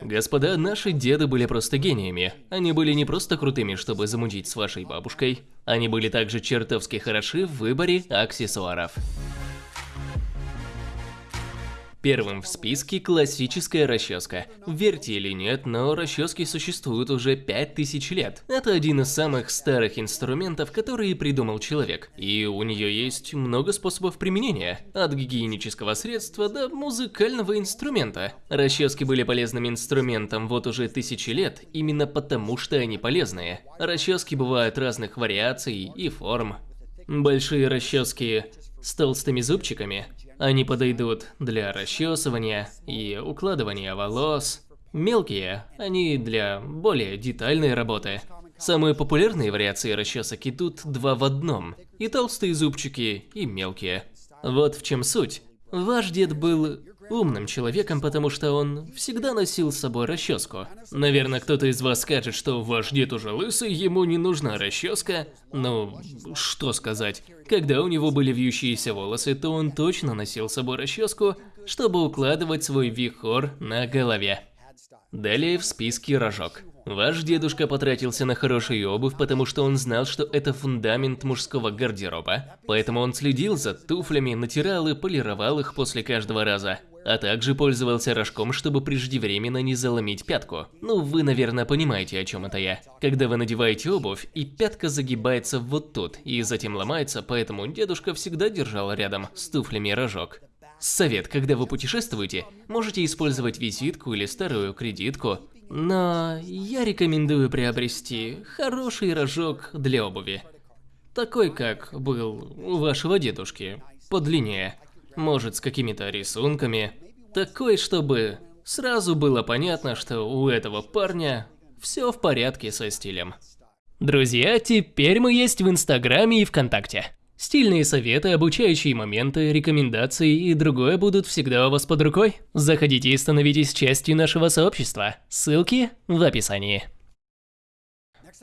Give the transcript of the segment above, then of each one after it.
Господа, наши деды были просто гениями. Они были не просто крутыми, чтобы замутить с вашей бабушкой. Они были также чертовски хороши в выборе аксессуаров. Первым в списке классическая расческа. Верьте или нет, но расчески существуют уже 5000 лет. Это один из самых старых инструментов, которые придумал человек. И у нее есть много способов применения. От гигиенического средства до музыкального инструмента. Расчески были полезным инструментом вот уже тысячи лет, именно потому что они полезные. Расчески бывают разных вариаций и форм. Большие расчески с толстыми зубчиками они подойдут для расчесывания и укладывания волос. Мелкие, они для более детальной работы. Самые популярные вариации расчесок идут два в одном. И толстые зубчики, и мелкие. Вот в чем суть. Ваш дед был умным человеком, потому что он всегда носил с собой расческу. Наверное, кто-то из вас скажет, что ваш дед уже лысый, ему не нужна расческа. Ну, что сказать. Когда у него были вьющиеся волосы, то он точно носил с собой расческу, чтобы укладывать свой вихор на голове. Далее в списке рожок. Ваш дедушка потратился на хорошую обувь, потому что он знал, что это фундамент мужского гардероба. Поэтому он следил за туфлями, натирал и полировал их после каждого раза а также пользовался рожком, чтобы преждевременно не заломить пятку. Ну, вы, наверное, понимаете, о чем это я. Когда вы надеваете обувь, и пятка загибается вот тут, и затем ломается, поэтому дедушка всегда держал рядом с туфлями рожок. Совет, когда вы путешествуете, можете использовать визитку или старую кредитку, но я рекомендую приобрести хороший рожок для обуви. Такой, как был у вашего дедушки, подлиннее может с какими-то рисунками. Такой, чтобы сразу было понятно, что у этого парня все в порядке со стилем. Друзья, теперь мы есть в Инстаграме и ВКонтакте. Стильные советы, обучающие моменты, рекомендации и другое будут всегда у вас под рукой. Заходите и становитесь частью нашего сообщества. Ссылки в описании.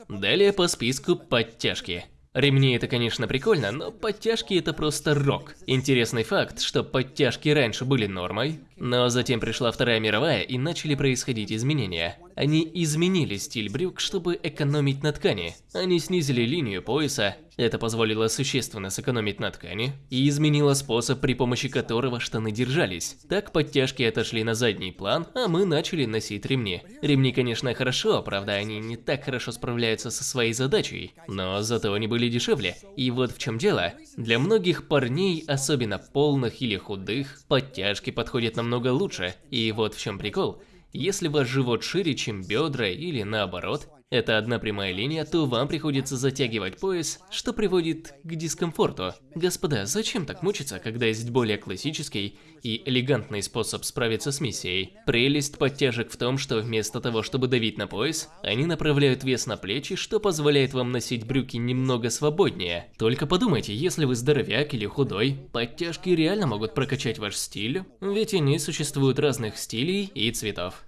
Далее по списку подтяжки. Ремни это, конечно, прикольно, но подтяжки это просто рок. Интересный факт, что подтяжки раньше были нормой, но затем пришла Вторая мировая и начали происходить изменения. Они изменили стиль брюк, чтобы экономить на ткани. Они снизили линию пояса, это позволило существенно сэкономить на ткани, и изменило способ, при помощи которого штаны держались. Так подтяжки отошли на задний план, а мы начали носить ремни. Ремни, конечно, хорошо, правда, они не так хорошо справляются со своей задачей, но зато они были дешевле. И вот в чем дело. Для многих парней, особенно полных или худых, подтяжки подходят намного лучше. И вот в чем прикол. Если ваш живот шире, чем бедра или наоборот, это одна прямая линия, то вам приходится затягивать пояс, что приводит к дискомфорту. Господа, зачем так мучиться, когда есть более классический и элегантный способ справиться с миссией? Прелесть подтяжек в том, что вместо того, чтобы давить на пояс, они направляют вес на плечи, что позволяет вам носить брюки немного свободнее. Только подумайте, если вы здоровяк или худой, подтяжки реально могут прокачать ваш стиль, ведь они существуют разных стилей и цветов.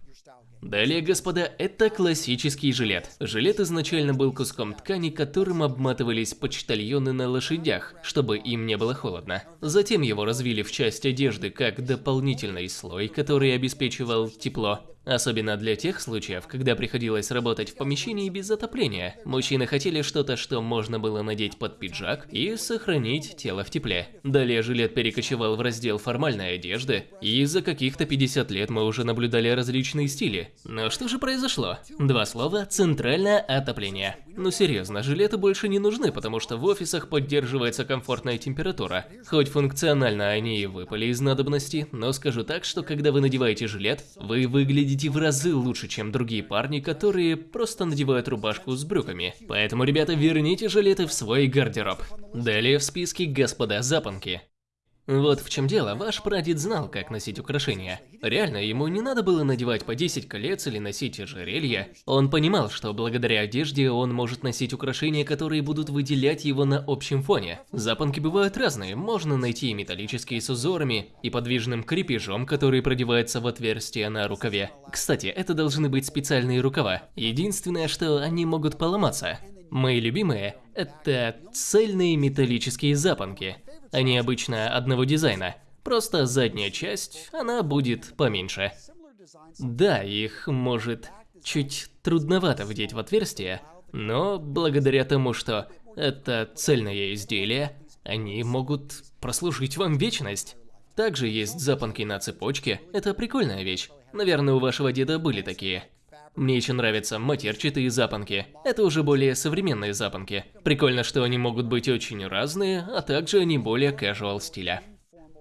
Далее, господа, это классический жилет. Жилет изначально был куском ткани, которым обматывались почтальоны на лошадях, чтобы им не было холодно. Затем его развили в часть одежды как дополнительный слой, который обеспечивал тепло. Особенно для тех случаев, когда приходилось работать в помещении без отопления. Мужчины хотели что-то, что можно было надеть под пиджак и сохранить тело в тепле. Далее жилет перекочевал в раздел формальной одежды, и за каких-то 50 лет мы уже наблюдали различные стили. Но что же произошло? Два слова – центральное отопление. Ну серьезно, жилеты больше не нужны, потому что в офисах поддерживается комфортная температура. Хоть функционально они и выпали из надобности, но скажу так, что когда вы надеваете жилет, вы выглядите в разы лучше, чем другие парни, которые просто надевают рубашку с брюками. Поэтому, ребята, верните жилеты в свой гардероб. Далее в списке господа запонки. Вот в чем дело, ваш прадед знал, как носить украшения. Реально, ему не надо было надевать по 10 колец или носить ожерелья. Он понимал, что благодаря одежде он может носить украшения, которые будут выделять его на общем фоне. Запонки бывают разные, можно найти и металлические с узорами, и подвижным крепежом, который продевается в отверстие на рукаве. Кстати, это должны быть специальные рукава. Единственное, что они могут поломаться. Мои любимые – это цельные металлические запонки. Они обычно одного дизайна, просто задняя часть, она будет поменьше. Да, их может чуть трудновато вдеть в отверстие, но благодаря тому, что это цельное изделие, они могут прослужить вам вечность. Также есть запонки на цепочке, это прикольная вещь. Наверное, у вашего деда были такие. Мне еще нравятся матерчатые запонки. Это уже более современные запонки. Прикольно, что они могут быть очень разные, а также они более casual стиля.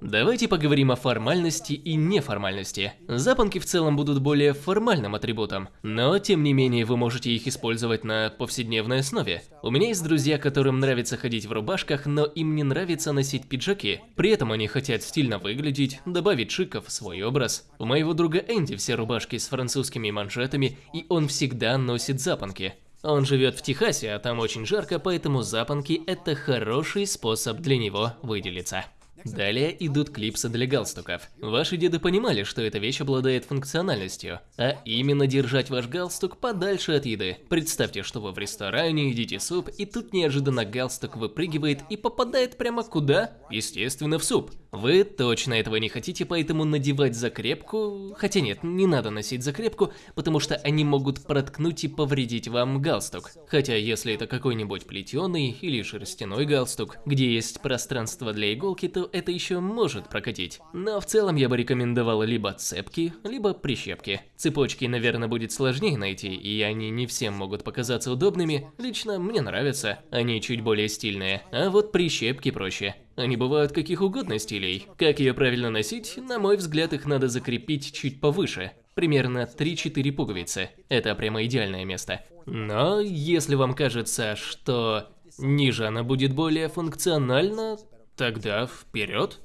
Давайте поговорим о формальности и неформальности. Запонки в целом будут более формальным атрибутом, но тем не менее вы можете их использовать на повседневной основе. У меня есть друзья, которым нравится ходить в рубашках, но им не нравится носить пиджаки. При этом они хотят стильно выглядеть, добавить шиков в свой образ. У моего друга Энди все рубашки с французскими манжетами, и он всегда носит запонки. Он живет в Техасе, а там очень жарко, поэтому запонки – это хороший способ для него выделиться. Далее идут клипсы для галстуков. Ваши деды понимали, что эта вещь обладает функциональностью, а именно держать ваш галстук подальше от еды. Представьте, что вы в ресторане, едите суп, и тут неожиданно галстук выпрыгивает и попадает прямо куда? Естественно, в суп. Вы точно этого не хотите, поэтому надевать закрепку... Хотя нет, не надо носить закрепку, потому что они могут проткнуть и повредить вам галстук. Хотя если это какой-нибудь плетеный или шерстяной галстук, где есть пространство для иголки, то это еще может прокатить. Но в целом я бы рекомендовал либо цепки, либо прищепки. Цепочки, наверное, будет сложнее найти, и они не всем могут показаться удобными. Лично мне нравятся, они чуть более стильные. А вот прищепки проще. Они бывают каких угодно стилей. Как ее правильно носить, на мой взгляд, их надо закрепить чуть повыше. Примерно 3-4 пуговицы. Это прямо идеальное место. Но если вам кажется, что ниже она будет более функциональна, Тогда вперед.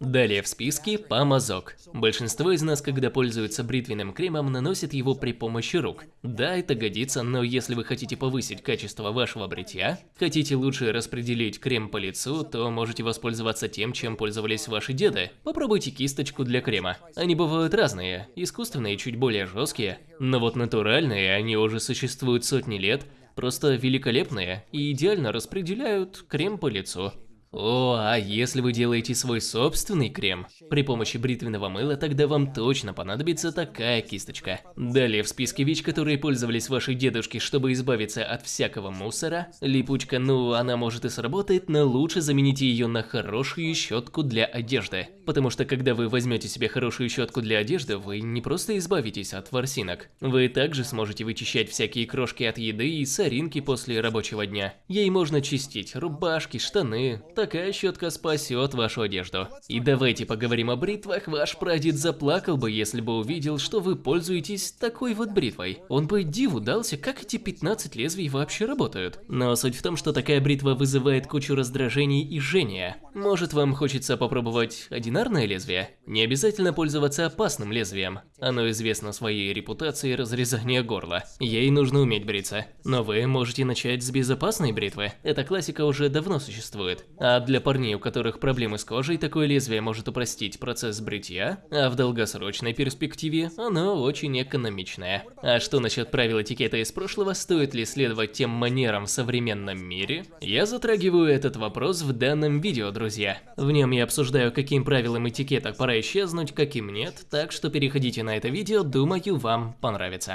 Далее в списке помазок. Большинство из нас, когда пользуются бритвенным кремом, наносит его при помощи рук. Да, это годится, но если вы хотите повысить качество вашего бритья, хотите лучше распределить крем по лицу, то можете воспользоваться тем, чем пользовались ваши деды. Попробуйте кисточку для крема. Они бывают разные, искусственные чуть более жесткие, но вот натуральные, они уже существуют сотни лет, просто великолепные и идеально распределяют крем по лицу. О, а если вы делаете свой собственный крем при помощи бритвенного мыла, тогда вам точно понадобится такая кисточка. Далее в списке вещь, которые пользовались ваши дедушки, чтобы избавиться от всякого мусора. Липучка, ну, она может и сработает, но лучше замените ее на хорошую щетку для одежды. Потому что когда вы возьмете себе хорошую щетку для одежды, вы не просто избавитесь от ворсинок. Вы также сможете вычищать всякие крошки от еды и соринки после рабочего дня. Ей можно чистить рубашки, штаны, такая щетка спасет вашу одежду. И давайте поговорим о бритвах. Ваш прадед заплакал бы, если бы увидел, что вы пользуетесь такой вот бритвой. Он бы диву дался, как эти 15 лезвий вообще работают. Но суть в том, что такая бритва вызывает кучу раздражений и жжения. Может вам хочется попробовать одинарное лезвие? Не обязательно пользоваться опасным лезвием. Оно известно своей репутацией разрезания горла. Ей нужно уметь бриться. Но вы можете начать с безопасной бритвы. Эта классика уже давно существует. А для парней, у которых проблемы с кожей, такое лезвие может упростить процесс бритья, а в долгосрочной перспективе оно очень экономичное. А что насчет правил этикета из прошлого, стоит ли следовать тем манерам в современном мире? Я затрагиваю этот вопрос в данном видео, друзья. В нем я обсуждаю, каким правилам этикета пора исчезнуть, каким нет, так что переходите на это видео, думаю, вам понравится.